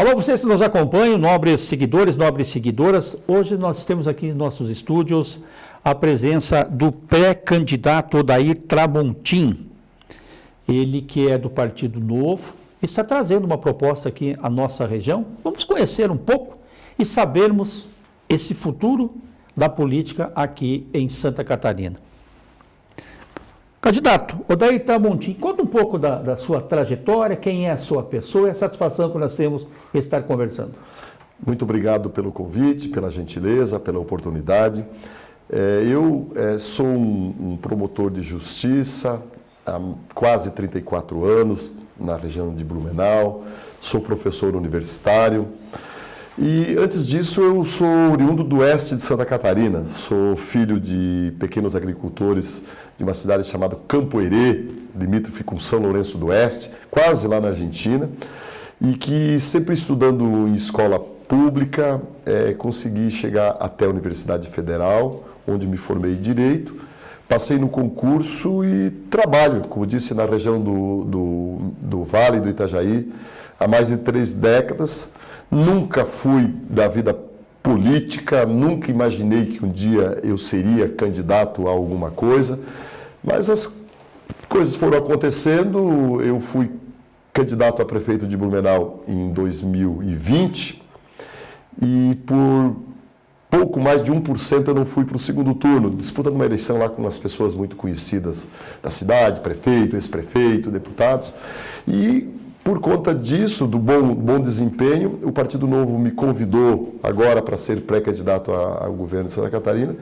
Alô, vocês que nos acompanham, nobres seguidores, nobres seguidoras. Hoje nós temos aqui em nossos estúdios a presença do pré-candidato Odair Tramontim. Ele que é do Partido Novo, está trazendo uma proposta aqui à nossa região. Vamos conhecer um pouco e sabermos esse futuro da política aqui em Santa Catarina. Candidato, Odair Tramontim, conta um pouco da, da, sua trajetória, quem é a sua pessoa e a satisfação que nós temos em estar conversando. Muito obrigado pelo convite, pela gentileza, pela oportunidade. É, eu é, sou um, um, promotor de justiça há quase 34 anos na região de Blumenau, sou professor universitário e antes disso eu sou oriundo do oeste de Santa Catarina, sou filho de pequenos agricultores de uma cidade chamada Campo Herê, limítrofe com São Lourenço do Oeste, quase lá na Argentina, e que sempre estudando em escola pública, é, consegui chegar até a Universidade Federal, onde me formei em Direito, passei no concurso e trabalho, como disse, na região do, do, do Vale do Itajaí, há mais de três décadas. Nunca fui da vida política, nunca imaginei que um dia eu seria candidato a alguma coisa. Mas as coisas foram acontecendo, eu fui candidato a prefeito de Blumenau em 2020 e por pouco mais de 1% eu não fui para o segundo turno, disputando uma eleição lá com umas pessoas muito conhecidas da cidade, prefeito, ex-prefeito, deputados. E por conta disso, do bom, bom desempenho, o Partido Novo me convidou agora para ser pré-candidato ao governo de Santa Catarina.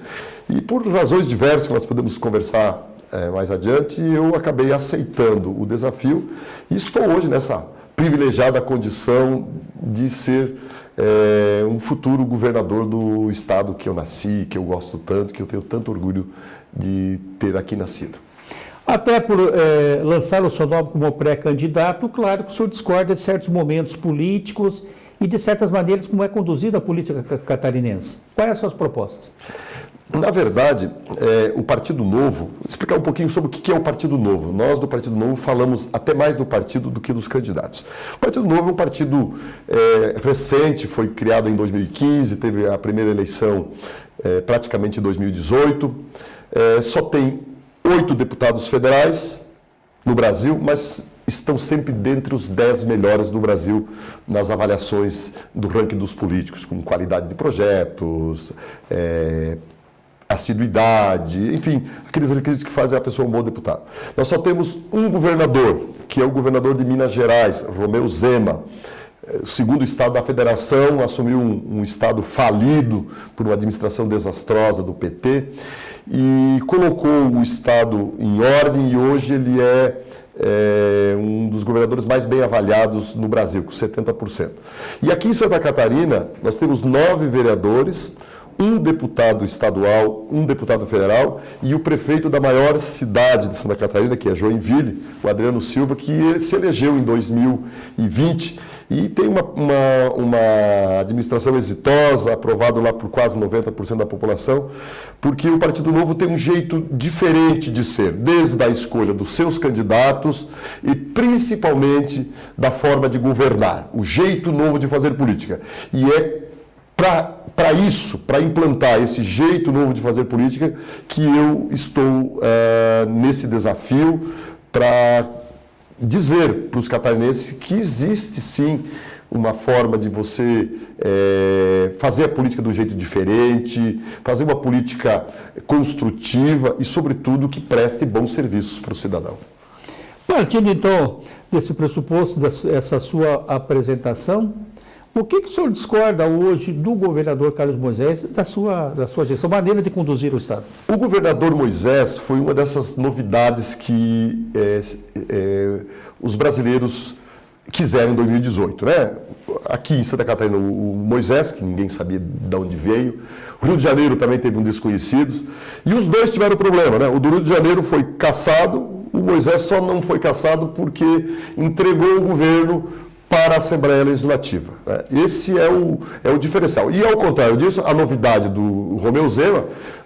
E por razões diversas que nós podemos conversar é, mais adiante, eu acabei aceitando o desafio e estou hoje nessa privilegiada condição de ser é, um futuro governador do estado que eu nasci, que eu gosto tanto, que eu tenho tanto orgulho de ter aqui nascido. Até por é, lançar o seu nome como pré-candidato, claro que o senhor discorda de certos momentos políticos e de certas maneiras como é conduzida a política catarinense. Quais as suas propostas? Na verdade, é, o Partido Novo, explicar um pouquinho sobre o que é o Partido Novo. Nós do Partido Novo falamos até mais do partido do que dos candidatos. O Partido Novo é um partido é, recente, foi criado em 2015, teve a primeira eleição é, praticamente em 2018. É, só tem oito deputados federais no Brasil, mas estão sempre dentre os dez melhores do Brasil nas avaliações do ranking dos políticos, com qualidade de projetos, é, assiduidade, enfim, aqueles requisitos que fazem a pessoa um bom deputado. Nós só temos um governador, que é o governador de Minas Gerais, Romeu Zema, o segundo estado da federação, assumiu um, um, estado falido por uma administração desastrosa do PT e colocou o estado em ordem e hoje ele é, é um dos governadores mais bem avaliados no Brasil, com 70%. E aqui em Santa Catarina, nós temos nove vereadores, um deputado estadual, um deputado federal e o prefeito da maior cidade de Santa Catarina, que é Joinville, o Adriano Silva, que se elegeu em 2020 e tem uma, uma, uma administração exitosa, aprovado lá por quase 90% da população, porque o Partido Novo tem um jeito diferente de ser, desde a escolha dos seus candidatos e principalmente da forma de governar, o jeito novo de fazer política. E é para isso, para implantar esse jeito novo de fazer política, que eu estou uh, nesse desafio para dizer para os catarinenses que existe sim uma forma de você é, fazer a política um jeito diferente, fazer uma política construtiva e, sobretudo, que preste bons serviços para o cidadão. Partindo, então, desse pressuposto, dessa sua apresentação, o que, que o senhor discorda hoje do governador Carlos Moisés, da sua, da sua gestão, maneira de conduzir o Estado? O governador Moisés foi uma dessas novidades que é, é, os brasileiros quiseram em 2018. Né? Aqui em Santa Catarina, o Moisés, que ninguém sabia de onde veio, o Rio de Janeiro também teve um desconhecidos, e os dois tiveram problema. Né? O do Rio de Janeiro foi caçado, o Moisés só não foi caçado porque entregou o governo para a Assembleia Legislativa. Né? Esse é o, é o diferencial. E ao contrário disso, a novidade do Romeu Zema,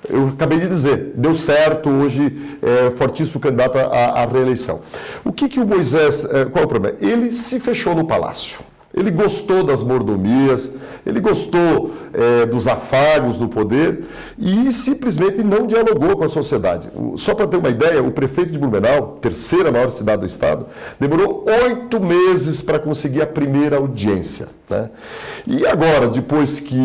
eu acabei de dizer, deu certo, hoje é fortíssimo candidato à, à reeleição. O que, que o Moisés, é, qual é o problema? Ele se fechou no palácio. Ele gostou das mordomias, ele gostou é, dos afagos do poder e simplesmente não dialogou com a sociedade. Só para ter uma ideia, o prefeito de Blumenau, terceira maior cidade do estado, demorou oito meses para conseguir a primeira audiência. Né? E agora, depois que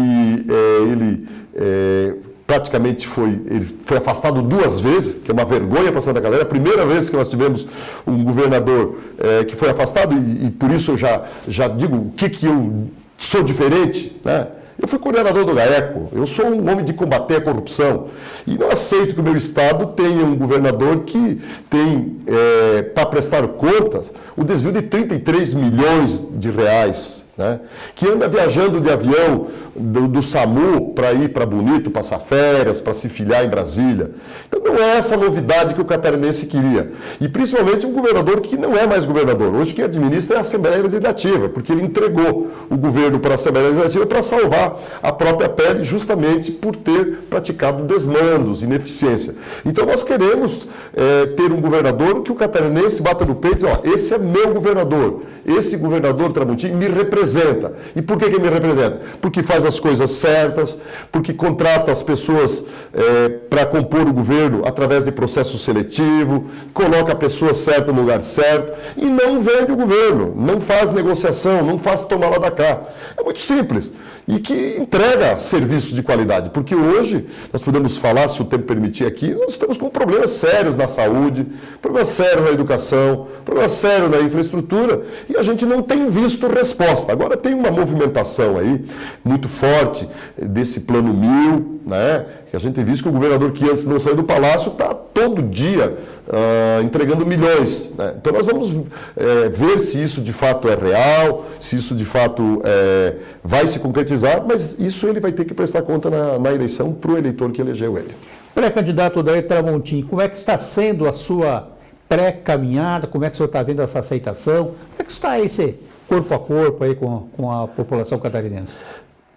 é, ele é, praticamente foi, ele foi afastado duas vezes, que é uma vergonha para Santa Catarina. A primeira vez que nós tivemos um governador é, que foi afastado, e, e, por isso eu já, já digo o que, que eu sou diferente, né? Eu fui coordenador do GAECO, eu sou um homem de combater a corrupção. E não aceito que o meu Estado tenha um governador que tem, é, para prestar contas, o desvio de 33 milhões de reais né? que anda viajando de avião do, do SAMU para ir para Bonito, passar férias, para se filiar em Brasília. Então não é essa novidade que o catarinense queria. E principalmente um governador que não é mais governador. Hoje quem administra é a Assembleia Legislativa, porque ele entregou o governo para a Assembleia Legislativa para salvar a própria pele, justamente por ter praticado desmandos, ineficiência. Então nós queremos é, ter um governador que o catarinense bata no peito e diz, ó, esse é meu governador, esse governador Tramontim me representa. E por que, que me representa? Porque faz as coisas certas, porque contrata as pessoas é, para compor o governo através de processo seletivo, coloca a pessoa certa no lugar certo e não vende o governo, não faz negociação, não faz tomar lá da cá. É muito simples e que entrega serviços de qualidade. Porque hoje, nós podemos falar, se o tempo permitir aqui, nós estamos com problemas sérios na saúde, problemas sérios na educação, problemas sérios na infraestrutura, e a gente não tem visto resposta. Agora tem uma movimentação aí muito forte desse plano mil, né? que a gente tem visto que o governador que antes não saiu do palácio está todo dia uh, entregando milhões. Né? Então nós vamos é, ver se isso de fato é real, se isso de fato é, vai se concretizar, mas isso ele vai ter que prestar conta na, na eleição para o eleitor que elegeu ele. Pré-candidato Daí Tramontim, como é que está sendo a sua pré-caminhada? Como é que o senhor está vendo essa aceitação? Como é que está esse corpo a corpo aí com, com a população catarinense?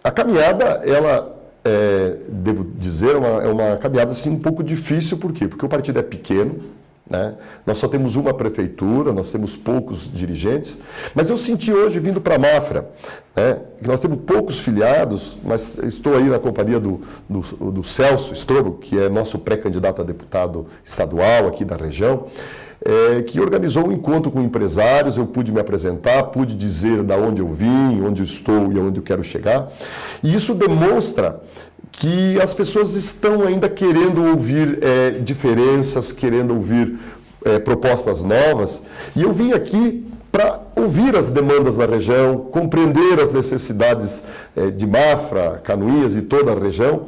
A caminhada, ela é, devo dizer, é uma, é uma caminhada assim, um pouco difícil, por quê? Porque o partido é pequeno, né? nós só temos uma prefeitura, nós temos poucos dirigentes, mas eu senti hoje, vindo para a Mafra, né, que nós temos poucos filiados, mas estou aí na companhia do, do, do Celso Strobo, que é nosso pré-candidato a deputado estadual aqui da região, é, que organizou um encontro com empresários, eu pude me apresentar, pude dizer da onde eu vim, onde eu estou e aonde eu quero chegar. E isso demonstra que as pessoas estão ainda querendo ouvir é, diferenças, querendo ouvir é, propostas novas. E eu vim aqui para ouvir as demandas da região, compreender as necessidades é, de Mafra, Canoinhas e toda a região.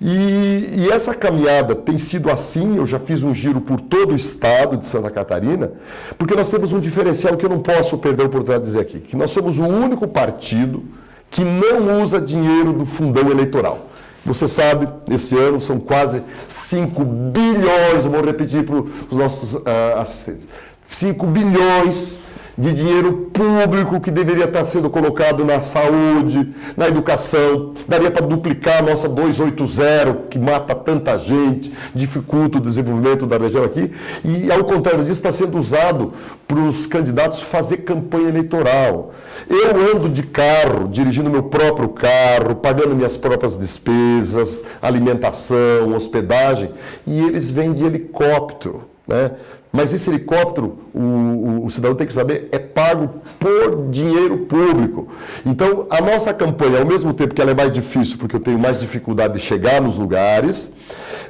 E, e, essa caminhada tem sido assim, eu já fiz um giro por todo o estado de Santa Catarina, porque nós temos um diferencial que eu não posso perder a oportunidade de dizer aqui, que nós somos o único partido que não usa dinheiro do fundão eleitoral. Você sabe, esse ano são quase 5 bilhões, vou repetir para os nossos uh, assistentes, 5 bilhões de dinheiro público que deveria estar sendo colocado na saúde, na educação. Daria para duplicar a nossa 280, que mata tanta gente, dificulta o desenvolvimento da região aqui. E, ao contrário disso, está sendo usado para os candidatos fazer campanha eleitoral. Eu ando de carro, dirigindo meu próprio carro, pagando minhas próprias despesas, alimentação, hospedagem, e eles vêm de helicóptero. Né? Mas esse helicóptero, o, o, o, cidadão tem que saber, é pago por dinheiro público. Então, a nossa campanha, ao mesmo tempo que ela é mais difícil, porque eu tenho mais dificuldade de chegar nos lugares,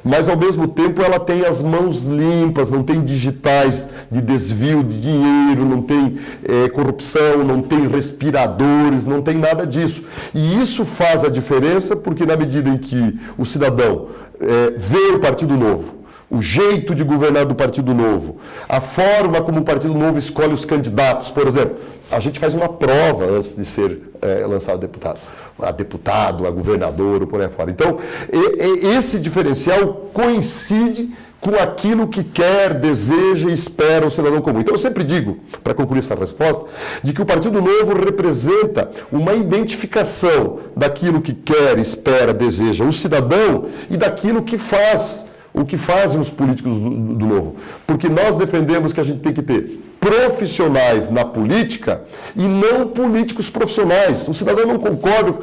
mas ao mesmo tempo ela tem as mãos limpas, não tem digitais de desvio de dinheiro, não tem é, corrupção, não tem respiradores, não tem nada disso. E isso faz a diferença porque na medida em que o cidadão é, vê o Partido Novo, o jeito de governar do Partido Novo, a forma como o Partido Novo escolhe os candidatos, por exemplo, a gente faz uma prova antes de ser é, lançado deputado, a deputado, a governador, por aí fora. Então, e, e, esse diferencial coincide com aquilo que quer, deseja e espera o cidadão comum. Então eu sempre digo, para concluir essa resposta, de que o Partido Novo representa uma identificação daquilo que quer, espera, deseja o cidadão e daquilo que faz o que fazem os políticos do, do, Novo. Porque nós defendemos que a gente tem que ter profissionais na política e não políticos profissionais. O cidadão não concorda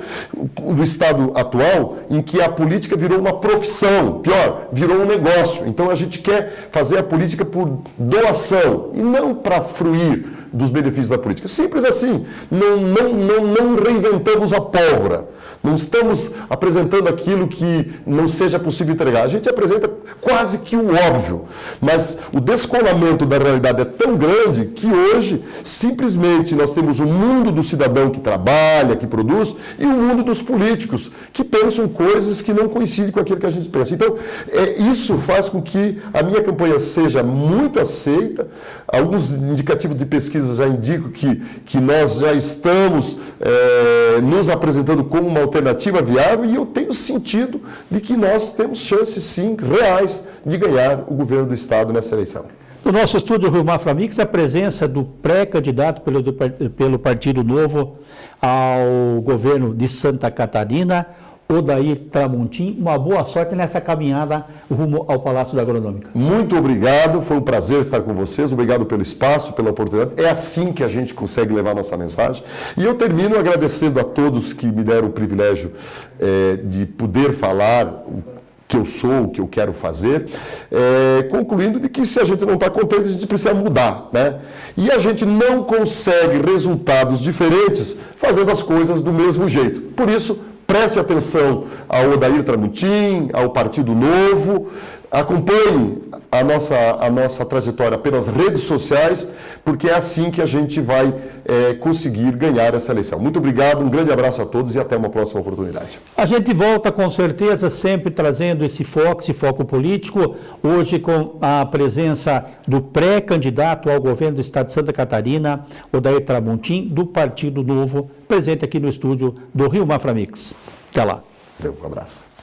do Estado atual em que a política virou uma profissão, pior, virou um negócio. Então a gente quer fazer a política por doação e não para fruir dos benefícios da política. Simples assim. Não, não, não, não reinventamos a pólvora. Não estamos apresentando aquilo que não seja possível entregar. A gente apresenta quase que o óbvio. Mas o descolamento da realidade é tão grande que hoje, simplesmente, nós temos o mundo do cidadão que trabalha, que produz, e o mundo dos políticos, que pensam coisas que não coincidem com aquilo que a gente pensa. Então, é, isso faz com que a minha campanha seja muito aceita. Alguns indicativos de pesquisa já indicam que, que nós já estamos é, nos apresentando como uma alternativa viável e eu tenho sentido de que nós temos chances, sim, reais, de ganhar o governo do Estado nessa eleição. No nosso estúdio Rio Mafra Mix, a presença do pré-candidato pelo, pelo Partido Novo ao governo de Santa Catarina, Odair Tramontim. Uma boa sorte nessa caminhada rumo ao Palácio da Agronômica. Muito obrigado, foi um prazer estar com vocês. Obrigado pelo espaço, pela oportunidade. É assim que a gente consegue levar nossa mensagem. E eu termino agradecendo a todos que me deram o privilégio é, de poder falar o que eu sou, o que eu quero fazer, é, concluindo de que se a gente não está contente, a gente precisa mudar. Né? E a gente não consegue resultados diferentes fazendo as coisas do mesmo jeito. Por isso, Preste atenção ao Odair Tramutim, ao Partido Novo, acompanhe a nossa, a nossa trajetória pelas redes sociais, porque é assim que a gente vai é, conseguir ganhar essa eleição. Muito obrigado, um grande abraço a todos e até uma próxima oportunidade. A gente volta com certeza sempre trazendo esse foco, esse foco político, hoje com a presença do pré-candidato ao governo do estado de Santa Catarina, Odair Tramontim, do Partido Novo, presente aqui no estúdio do Rio Maframix. Até lá. Um abraço.